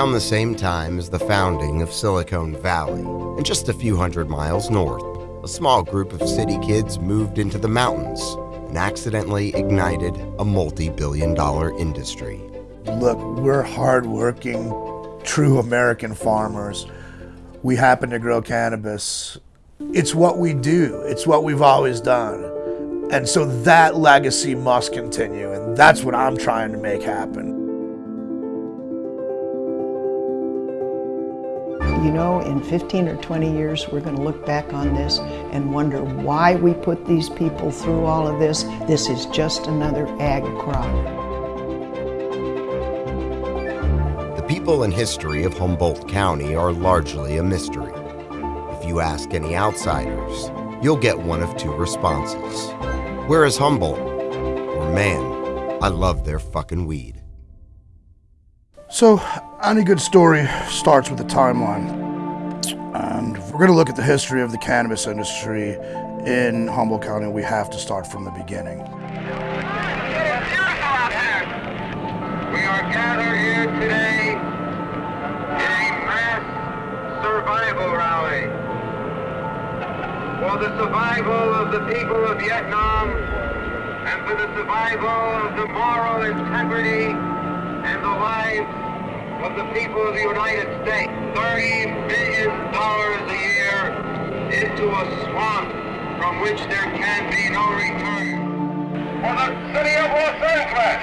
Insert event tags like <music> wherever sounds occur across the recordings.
around the same time as the founding of Silicon Valley, and just a few hundred miles north, a small group of city kids moved into the mountains and accidentally ignited a multi billion dollar industry. Look, we're hardworking, true American farmers. We happen to grow cannabis. It's what we do, it's what we've always done. And so that legacy must continue, and that's what I'm trying to make happen. You know, in 15 or 20 years, we're going to look back on this and wonder why we put these people through all of this. This is just another ag crop. The people and history of Humboldt County are largely a mystery. If you ask any outsiders, you'll get one of two responses. Where is Humboldt? Or man, I love their fucking weed. So, any good story starts with a timeline. And if we're going to look at the history of the cannabis industry in Humboldt County, we have to start from the beginning. We are gathered here today in a mass survival rally for the survival of the people of Vietnam and for the survival of the moral integrity and the lives of the people of the United States. $30 billion a year into a swamp from which there can be no return. For the city of Los Angeles,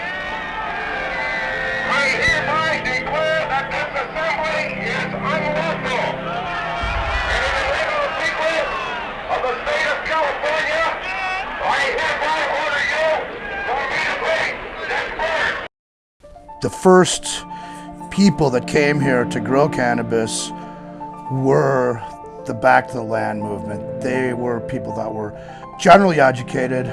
I hereby declare that this assembly is unlawful. And in the name of the people of the state of California, I hereby order you to immediately disperse. The first people that came here to grow cannabis were the Back to the Land movement. They were people that were generally educated.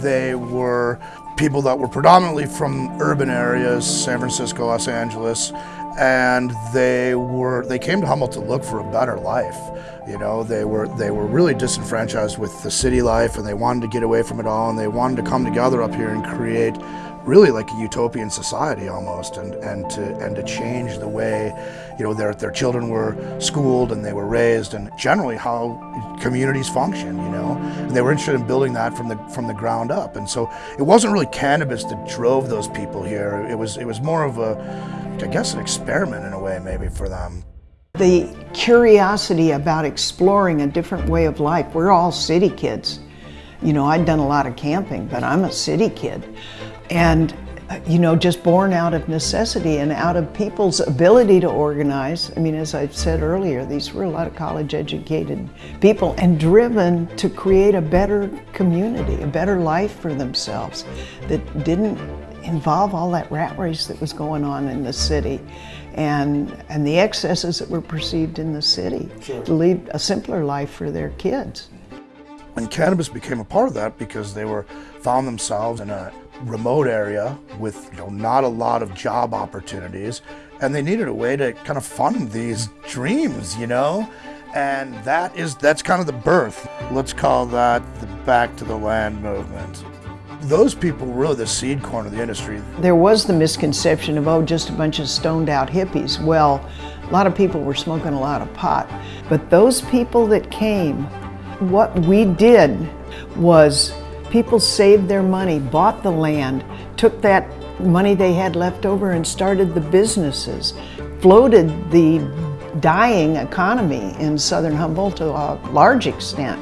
They were people that were predominantly from urban areas, San Francisco, Los Angeles, and they were they came to Humboldt to look for a better life. You know, they were they were really disenfranchised with the city life and they wanted to get away from it all and they wanted to come together up here and create really like a utopian society almost and, and to and to change the way you know their their children were schooled and they were raised and generally how communities function you know and they were interested in building that from the from the ground up and so it wasn't really cannabis that drove those people here it was it was more of a I guess an experiment in a way maybe for them The curiosity about exploring a different way of life. We're all city kids. You know, I'd done a lot of camping, but I'm a city kid. And, you know, just born out of necessity and out of people's ability to organize. I mean, as I said earlier, these were a lot of college educated people and driven to create a better community, a better life for themselves that didn't involve all that rat race that was going on in the city and and the excesses that were perceived in the city to lead a simpler life for their kids. And cannabis became a part of that because they were found themselves in a remote area with you know, not a lot of job opportunities, and they needed a way to kind of fund these dreams, you know. And that is that's kind of the birth. Let's call that the back to the land movement. Those people were really the seed corn of the industry. There was the misconception of, oh, just a bunch of stoned out hippies. Well, a lot of people were smoking a lot of pot. But those people that came, what we did was people saved their money, bought the land, took that money they had left over and started the businesses, floated the dying economy in southern Humboldt to a large extent.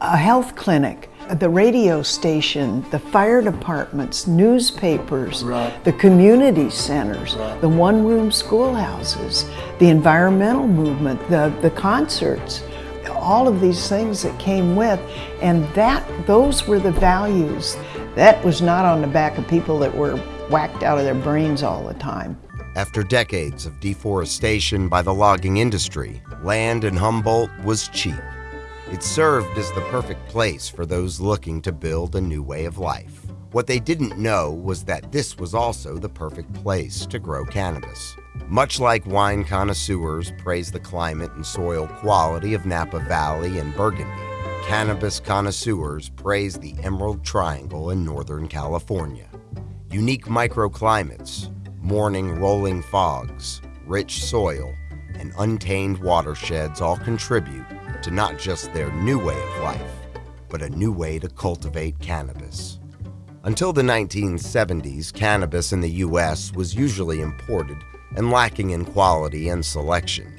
A health clinic, the radio station, the fire departments, newspapers, Right. the community centers, Right. the one-room schoolhouses, the environmental movement, the, the concerts, all of these things that came with, and that those were the values. That was not on the back of people that were whacked out of their brains all the time. After decades of deforestation by the logging industry, land in Humboldt was cheap. It served as the perfect place for those looking to build a new way of life. What they didn't know was that this was also the perfect place to grow cannabis. Much like wine connoisseurs praise the climate and soil quality of Napa Valley and Burgundy, cannabis connoisseurs praise the Emerald Triangle in Northern California. Unique microclimates, morning rolling fogs, rich soil, and untamed watersheds all contribute to not just their new way of life, but a new way to cultivate cannabis. Until the 1970s, cannabis in the U.S. was usually imported and lacking in quality and selection.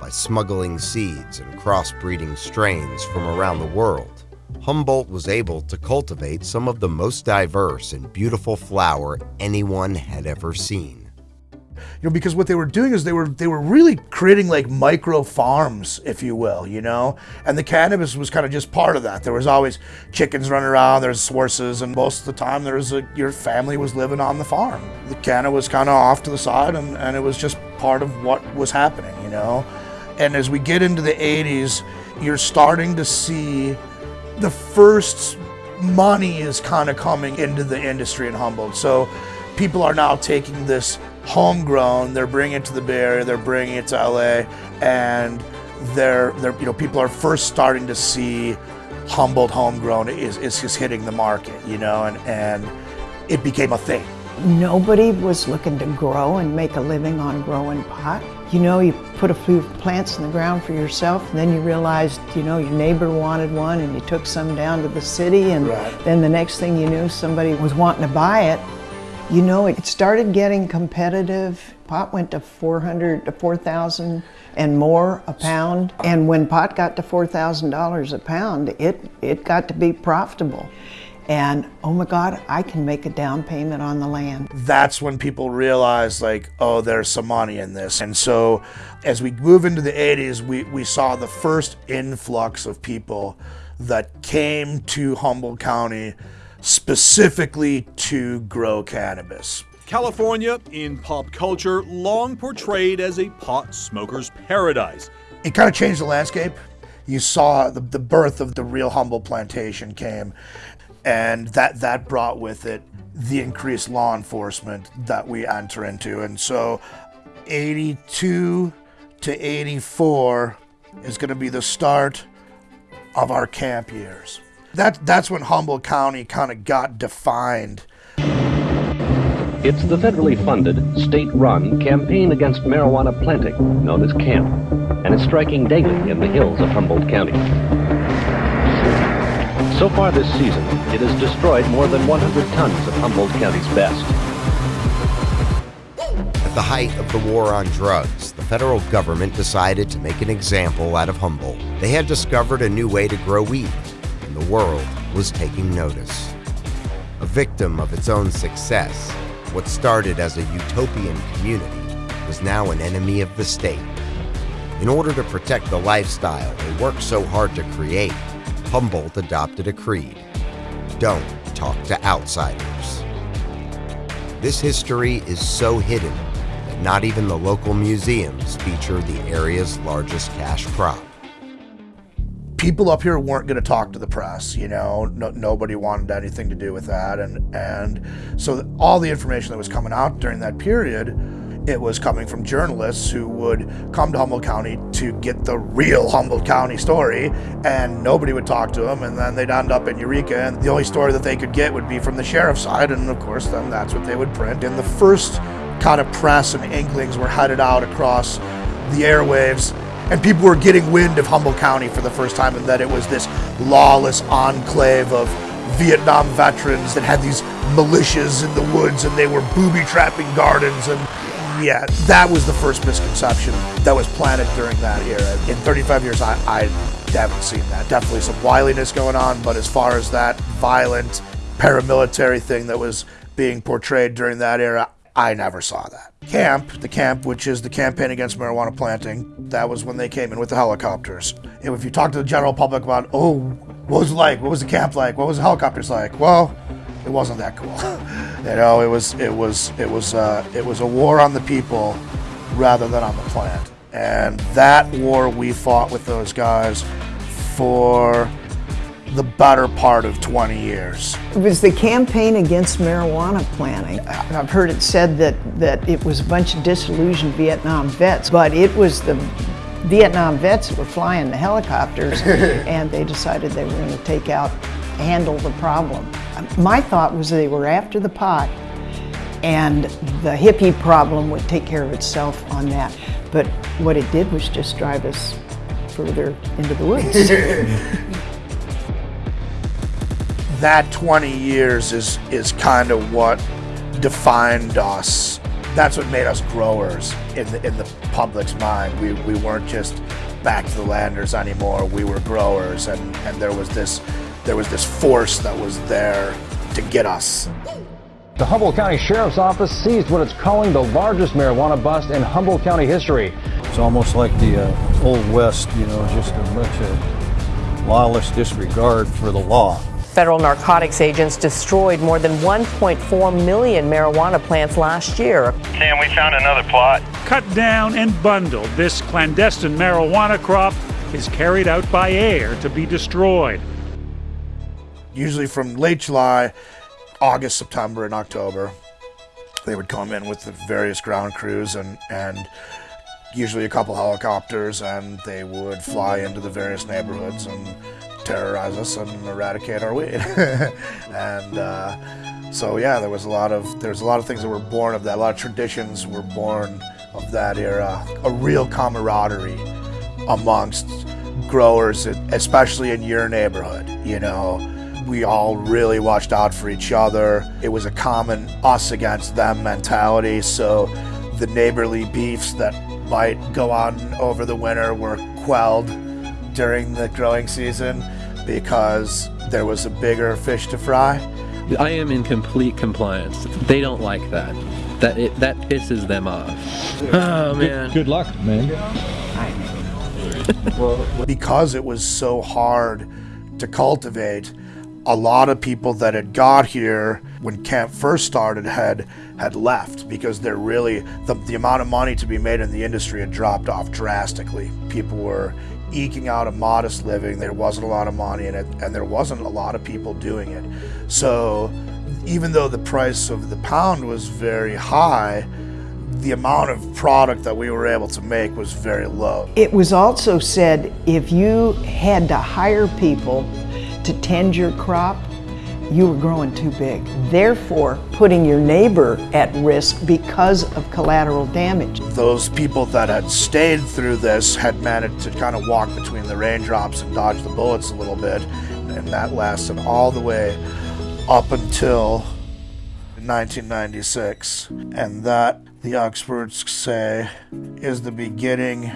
By smuggling seeds and crossbreeding strains from around the world, Humboldt was able to cultivate some of the most diverse and beautiful flower anyone had ever seen you know, because what they were doing is they were they were really creating like micro farms, if you will, you know, and the cannabis was kind of just part of that. There was always chickens running around, there's horses, and most of the time there was a your family was living on the farm. The canna was kind of off to the side, and, and it was just part of what was happening, you know. And as we get into the 80s, you're starting to see the first money is kind of coming into the industry in Humboldt. So people are now taking this homegrown. They're bringing it to the Bay Area. They're bringing it to LA, and they're, they're you know people are first starting to see Humboldt homegrown is is just hitting the market, you know, and and it became a thing. Nobody was looking to grow and make a living on growing pot. You know, you put a few plants in the ground for yourself, and then you realized, you know, your neighbor wanted one, and you took some down to the city, and right. then the next thing you knew, somebody was wanting to buy it, you know, it started getting competitive. Pot went to 400 to 4,000 and more a pound. And when pot got to $4,000 a pound, it, it got to be profitable. And oh my God, I can make a down payment on the land. That's when people realized, like, oh, there's some money in this. And so as we move into the 80s, we, we saw the first influx of people that came to Humboldt County specifically to grow cannabis. California, in pop culture, long portrayed as a pot smoker's paradise. It kind of changed the landscape. You saw the, the birth of the real Humboldt plantation came, and that, that brought with it the increased law enforcement that we enter into. And so 82 to 84 is going to be the start of our camp years. That, that's when Humboldt County kind of got defined. It's the federally funded, state-run campaign against marijuana planting, known as CAMP, and is striking daily in the hills of Humboldt County. So far this season, it has destroyed more than 100 tons of Humboldt County's best. At the height of the war on drugs, the federal government decided to make an example out of Humboldt. They had discovered a new way to grow weed the world was taking notice. A victim of its own success, what started as a utopian community was now an enemy of the state. In order to protect the lifestyle they worked so hard to create, Humboldt adopted a creed don't talk to outsiders. This history is so hidden that not even the local museums feature the area's largest cash crop people up here weren't going to talk to the press. You know, no, nobody wanted anything to do with that, and and so all the information that was coming out during that period. It was coming from journalists who would come to Humboldt County to get the real Humboldt County story, and nobody would talk to them, and then they'd end up in Eureka, and the only story that they could get would be from the sheriff's side, and of course, then that's what they would print. And the first kind of press and inklings were headed out across the airwaves and people were getting wind of Humboldt County for the first time and that it was this lawless enclave of Vietnam veterans that had these militias in the woods and they were booby trapping gardens and yeah, that was the first misconception that was planted during that era. In 35 years, I, I haven't seen that. Definitely some wiliness going on, but as far as that violent paramilitary thing that was being portrayed during that era, I never saw that. Camp, the camp, which is the campaign against marijuana planting, that was when they came in with the helicopters. If you talk to the general public about, oh, what was it like? What was the camp like? What was the helicopters like? Well, it wasn't that cool. <laughs> you know, it was it was it was uh, it was a war on the people rather than on the plant. And that war we fought with those guys for the better part of 20 years. It was the campaign against marijuana planting. I've heard it said that, that it was a bunch of disillusioned Vietnam vets, but it was the Vietnam vets that were flying the helicopters <laughs> and they decided they were going to take out, handle the problem. My thought was they were after the pot and the hippie problem would take care of itself on that. But what it did was just drive us further into the woods. <laughs> that 20 years is is kind of what defined us. That's what made us growers in the in the public's mind. We we weren't just back to the landers anymore. We were growers, and and there was this there was this force that was there to get us. The Humboldt County Sheriff's Office seized what it's calling the largest marijuana bust in Humboldt County history. It's almost like the uh, Old West, you know, just a bunch of lawless disregard for the law. Federal narcotics agents destroyed more than 1.4 million marijuana plants last year. Sam, we found another plot. Cut down and bundled, this clandestine marijuana crop is carried out by air to be destroyed. Usually from late July, August, September, and October, they would come in with the various ground crews and, and usually a couple helicopters, and they would fly into the various neighborhoods and terrorize us and eradicate our weed. <laughs> and uh, so yeah, there was a lot of there's a lot of things that were born of that. A lot of traditions were born of that era. A real camaraderie amongst growers, especially in your neighborhood. You know, we all really watched out for each other. It was a common us against them mentality. So the neighborly beefs that might go on over the winter were quelled during the growing season because there was a bigger fish to fry. I am in complete compliance. They don't like that. That it, that pisses them off. Oh man. Good, good luck, man. <laughs> because it was so hard to cultivate, a lot of people that had got here when camp first started had had left because they're really the, the amount of money to be made in the industry had dropped off drastically. People were eking out a modest living. There wasn't a lot of money in it, and there wasn't a lot of people doing it. So, even though the price of the pound was very high, the amount of product that we were able to make was very low. It was also said if you had to hire people to tend your crop, you were growing too big. Therefore, putting your neighbor at risk because of collateral damage. Those people that had stayed through this had managed to kind of walk between the raindrops and dodge the bullets a little bit, and that lasted all the way up until 1996. And that, the experts say, is the beginning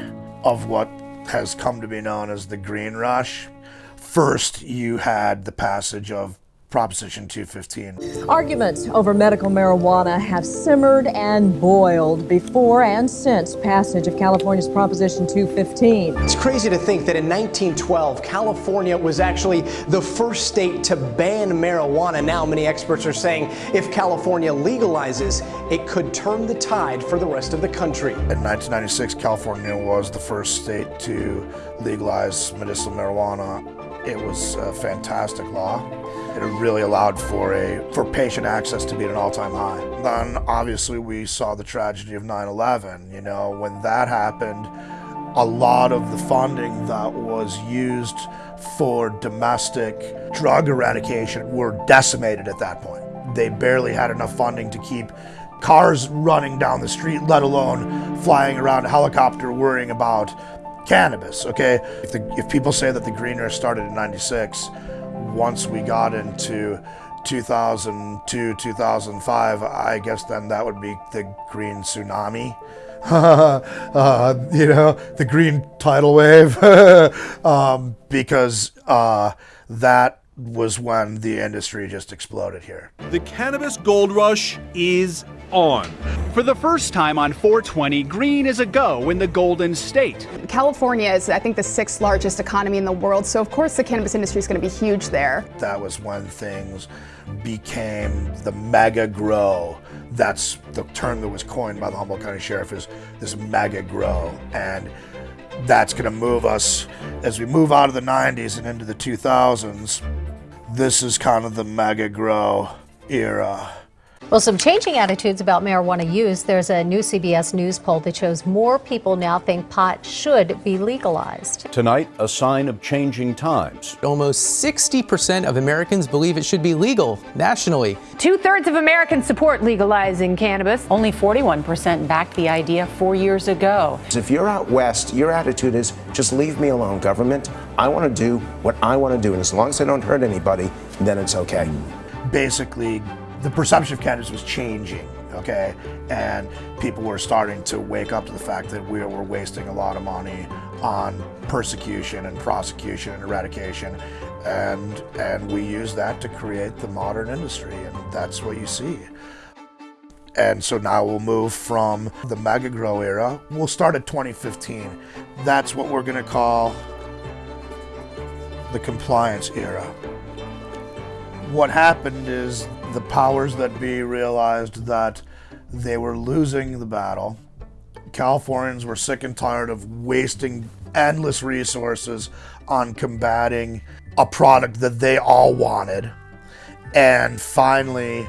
of what has come to be known as the Green Rush. First, you had the passage of Proposition 215. Arguments over medical marijuana have simmered and boiled before and since passage of California's Proposition 215. It's crazy to think that in 1912, California was actually the first state to ban marijuana. Now, many experts are saying if California legalizes, it could turn the tide for the rest of the country. In 1996, California was the first state to legalize medicinal marijuana. It was a fantastic law. It really allowed for a for patient access to be at an all-time high. Then obviously we saw the tragedy of 9/11. You know, when that happened, a lot of the funding that was used for domestic drug eradication were decimated at that point. They barely had enough funding to keep cars running down the street, let alone flying around a helicopter worrying about cannabis. Okay, if the, if people say that the Green Rush started in '96 once we got into 2002, 2005, I guess then that would be the green tsunami. <laughs> uh, you know, the green tidal wave, <laughs> um, because uh, that was when the industry just exploded here. The cannabis gold rush is on. For the first time on 420, green is a go in the Golden State. California is, I think, the sixth largest economy in the world, so of course the cannabis industry is going to be huge there. That was when things became the mega grow. That's the term that was coined by the Humboldt County Sheriff is this mega grow. And that's going to move us as we move out of the 90s and into the 2000s. This is kind of the mega grow era. Well, some changing attitudes about marijuana use. There's a new CBS News poll that shows more people now think pot should be legalized. Tonight, a sign of changing times. Almost 60% of Americans believe it should be legal nationally. Two thirds of Americans support legalizing cannabis. Only 41% backed the idea four years ago. If you're out west, your attitude is just leave me alone, government. I want to do what I want to do, and as long as I don't hurt anybody, then it's okay. Basically, the perception of cannabis was changing, okay? And people were starting to wake up to the fact that we were wasting a lot of money on persecution and prosecution and eradication. And, and we use that to create the modern industry, and that's what you see. And so now we'll move from the mega grow era. We'll start at 2015. That's what we're to call the compliance era. What happened is the powers that be realized that they were losing the battle. Californians were sick and tired of wasting endless resources on combating a product that they all wanted. And finally,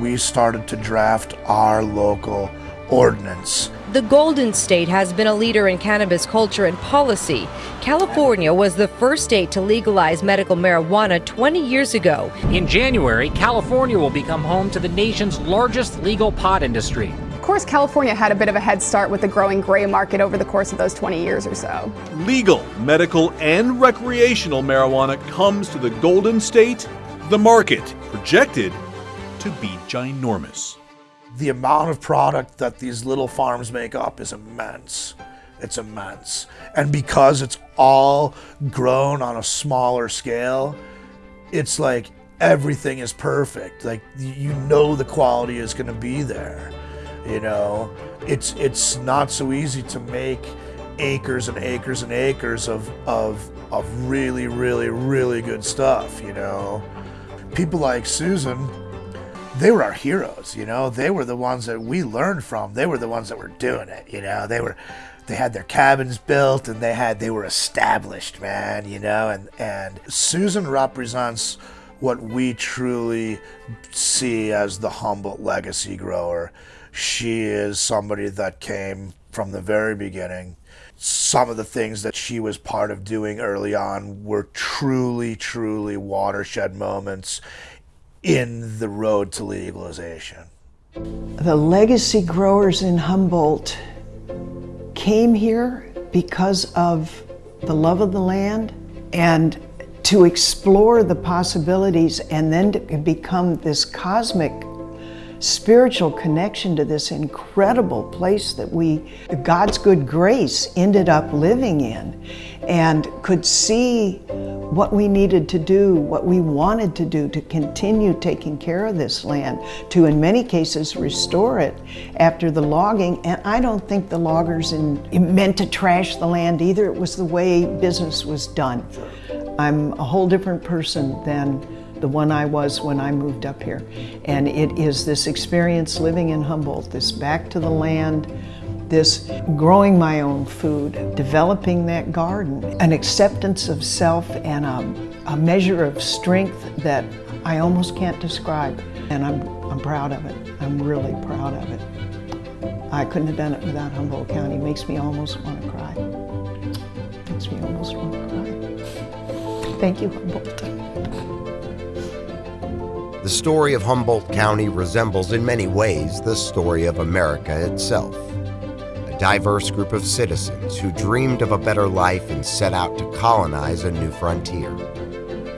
we started to draft our local ordinance. The Golden State has been a leader in cannabis culture and policy. California was the first state to legalize medical marijuana 20 years ago. In January, California will become home to the nation's largest legal pot industry. Of course, California had a bit of a head start with the growing gray market over the course of those 20 years or so. Legal, medical, and recreational marijuana comes to the Golden State, the market projected to be ginormous. The amount of product that these little farms make up is immense. It's immense. And because it's all grown on a smaller scale, it's like everything is perfect. Like you know the quality is going to be there. You know, it's it's not so easy to make acres and acres and acres of of of really really really good stuff, you know. People like Susan they were our heroes, you know. They were the ones that we learned from. They were the ones that were doing it, you know. They were they had their cabins built and they had they were established, man, you know. And and Susan represents what we truly see as the Humboldt legacy grower. She is somebody that came from the very beginning. Some of the things that she was part of doing early on were truly, truly watershed moments in the road to legalization. The legacy growers in Humboldt came here because of the love of the land and to explore the possibilities and then to become this cosmic spiritual connection to this incredible place that we, God's good grace, ended up living in and could see what we needed to do, what we wanted to do to continue taking care of this land, to in many cases restore it after the logging. And I don't think the loggers in, meant to trash the land either. It was the way business was done. I'm a whole different person than the one I was when I moved up here. And it is this experience living in Humboldt, this back to the land, this growing my own food, developing that garden, an acceptance of self and a, a measure of strength that I almost can't describe. And I'm, I'm proud of it. I'm really proud of it. I couldn't have done it without Humboldt County. It makes me almost want to cry. It makes me almost want to cry. Thank you, Humboldt. The story of Humboldt County resembles in many ways the story of America itself. Diverse group of citizens who dreamed of a better life and set out to colonize a new frontier.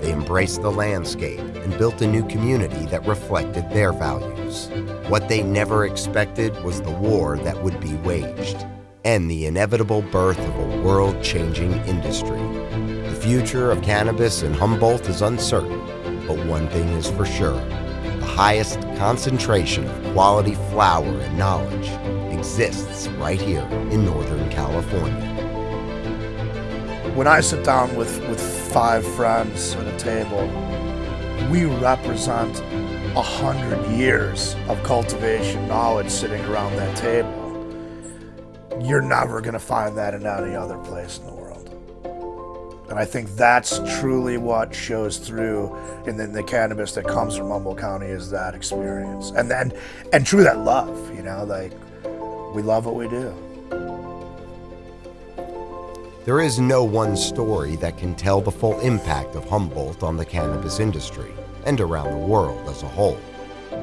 They embraced the landscape and built a new community that reflected their values. What they never expected was the war that would be waged and the inevitable birth of a world-changing industry. The future of cannabis in Humboldt is uncertain, but one thing is for sure the highest concentration of quality flower and knowledge exists right here in Northern California. When I sit down with, with five friends at a table, we represent a hundred years of cultivation knowledge sitting around that table. You're never going to find that in any other place in the world. And I think that's truly what shows through in the, the cannabis that comes from Humboldt County is that experience. And then and true that love, you know, like we love what we do. There is no one story that can tell the full impact of Humboldt on the cannabis industry and around the world as a whole.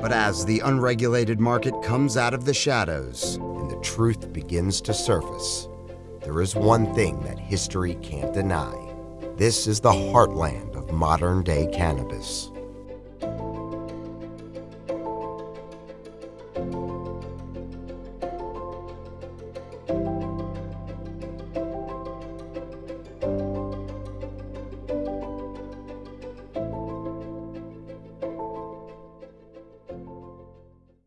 But as the unregulated market comes out of the shadows and the truth begins to surface, there is one thing that history can't deny. This is the heartland of modern day cannabis.